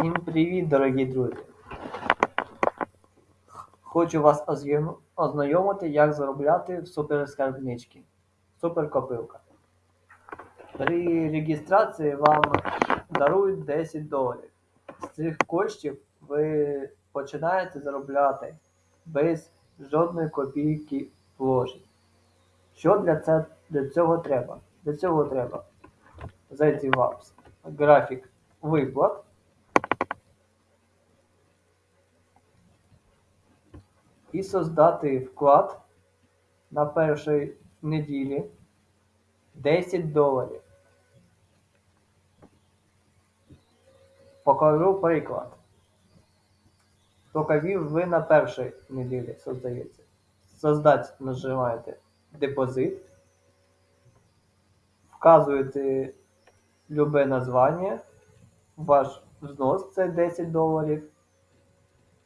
Всім привіт, дорогі друзі! Хочу вас ознайомити, як заробляти в суперскарбничці. Суперкопилка. При реєстрації вам дарують 10 доларів. З цих коштів ви починаєте заробляти без жодної копійки вложень. Що для, це, для цього треба? Для цього треба зайти в апс, графік виплат. І создати вклад на першій неділі 10 доларів. Покажу приклад. Тільки ви на першій неділі создаєте. Создать нажимаєте депозит, вказуєте любе названня, ваш взнос це 10 доларів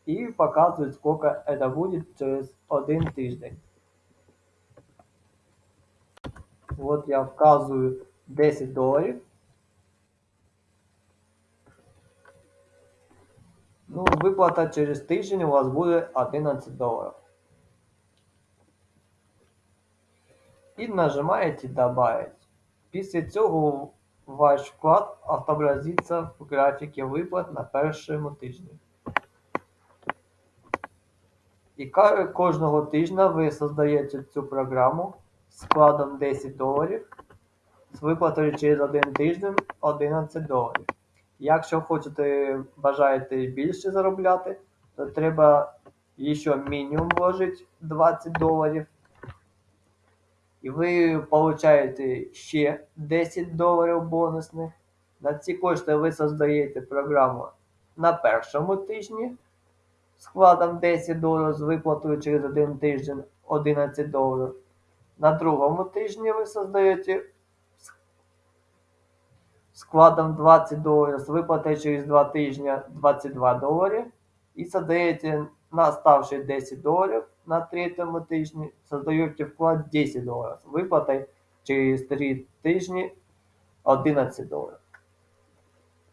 и показывает, сколько это будет через один тиждень. Вот я вказываю 10 доларів. Ну, виплата через тиждень у вас буде 11 доларів. І нажимаєте «Добавить». Після цього ваш вклад отобразиться в графіки виплат на першому тижні. І кожного тижня ви создаєте цю програму з складом 10 доларів з виплатою через один тиждень 11 доларів. Якщо хочете, бажаєте більше заробляти, то треба ще мінімум вложити 20 доларів. І ви получаєте ще 10 доларів бонусних. На ці кошти ви создаєте програму на першому тижні складом 10 доларів з виплатою через один тиждень 11 доларів. На другому тижні ви создаєте складом 20 доларів з виплатою через 2 тижні 22 долари. І создаєте на оставші 10 доларів на третьому тижні, создаєте вклад 10 доларів з виплатою через 3 тижні 11 доларів.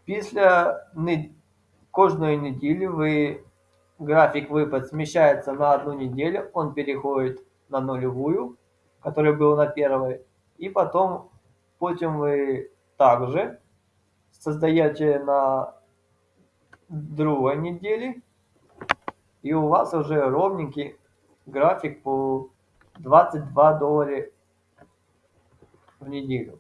Після кожної неділі ви график выпад смещается на одну неделю, он переходит на нулевую, который был на первой, и потом, потом вы также создаете на другой неделе, и у вас уже ровненький график по 22 доллара в неделю.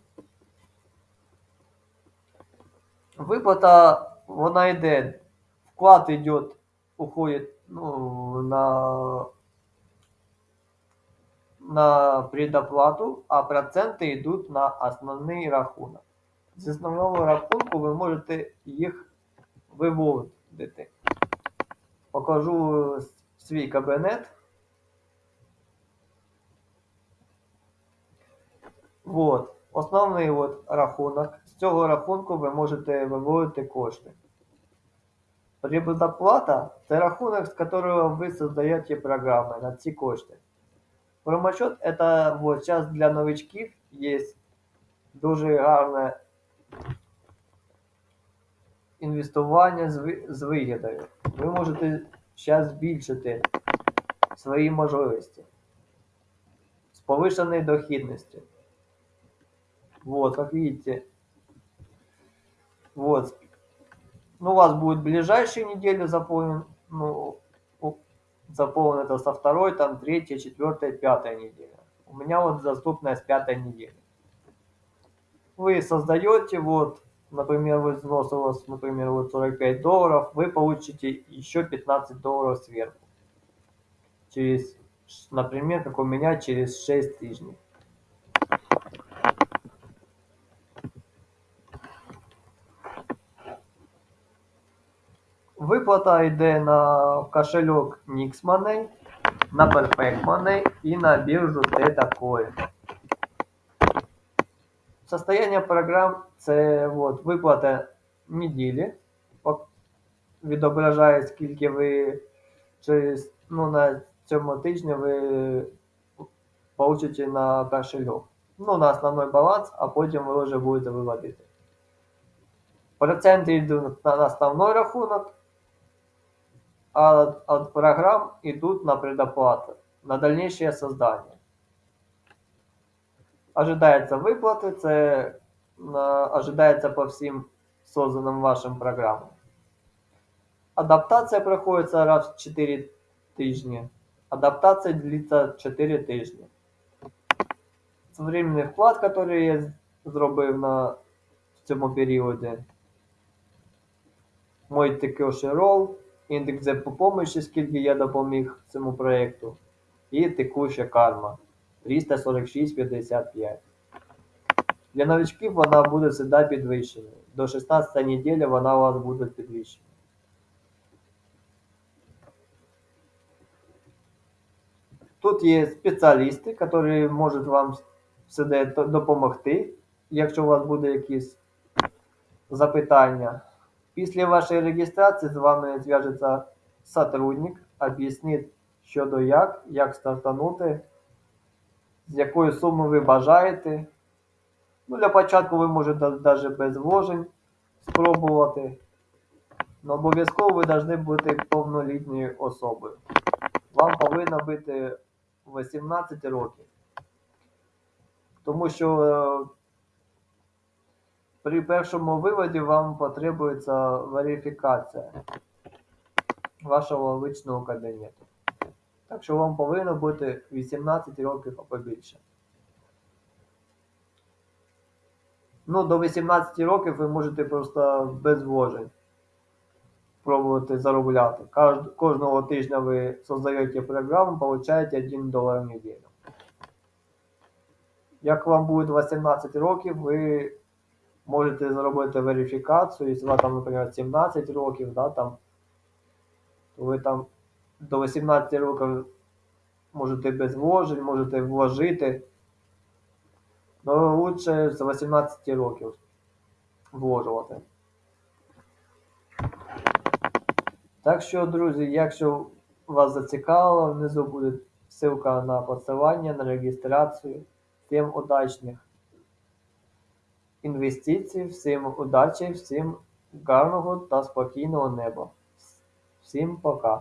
Виплата, вона йде, вклад идет уходит ну, на, на предоплату, а проценти йдуть на основний рахунок. З основного рахунку ви можете їх виводити. Покажу свій кабінет. Вот. Основний от рахунок. З цього рахунку ви можете виводити кошти. Предоплата – це рахунок, з которого ви создаєте програми на ці кошти. Промосчет – это вот сейчас для новичків є дуже гарне інвестування з вигідою. Ви можете зараз збільшити свої можливості з повышенной дохідністю. Вот, как видите, вот, ну, у вас будет ближайшие недели заполнен, ну, заполнен это со второй, там, третьей, четвертой, пятой недели. У меня вот доступная с пятой недели. Вы создаете, вот, например, вы взнос у вас, например, вот 45 долларов, вы получите еще 15 долларов сверху. Через, например, как у меня, через 6 тижней. Виплата йде на кошельок Nix на Perfect Money і на біржу Theta Состояние програм це от, виплата неділі. Відображає, скільки ви через, ну, на цьому тижні ви получите на кошельок. Ну, на основной баланс, а потім ви вже будете виводити. Проценти йдуть на основной рахунок, а от, от программ идут на предоплату, на дальнейшее создание. Ожидается виплати, це на, ожидается по всім созданным вашим программам. Адаптація проходиться раз в 4 тижні. Адаптація длиться 4 тижні. Временний вклад, який я зробив на, в цьому періоді. Мой текущий рол, Індекс допомоги, скільки я допоміг цьому проєкту, і текуща карма 346,55. Для новичків вона буде завжди підвищена. До 16 неділі вона у вас буде підвищена. Тут є спеціалісти, які можуть вам всюди допомогти, якщо у вас буде якісь запитання. Після вашої реєстрації з вами зв'яжеться сотрудник, об'яснить, що до як, як стартанути, з якої суми ви бажаєте. Ну, для початку ви можете навіть без вложень спробувати. Но обов'язково ви повинні бути повнолітньою особою. Вам повинно бути 18 років. Тому що е, при першому виводі вам потребується верифікація вашого личного кабінету. Так що вам повинно бути 18 років або більше. Ну, до 18 років ви можете просто без вложень пробувати заробляти. Кожного тижня ви создаєте програму, получаєте 1 долар в неділю. Як вам буде 18 років, ви можете зробити верифікацію, якщо вам там, наприклад, 17 років, да, там, то ви там до 18 років можете без вложень, можете вложити. Ну, лучше з 18 років вложувати. Так що, друзі, якщо вас зацікавило, внизу буде ссылка на посилання, на реєстрацію. Всім удачних інвестицій, всім удачі, всім гарного та спокійного неба. Всім пока.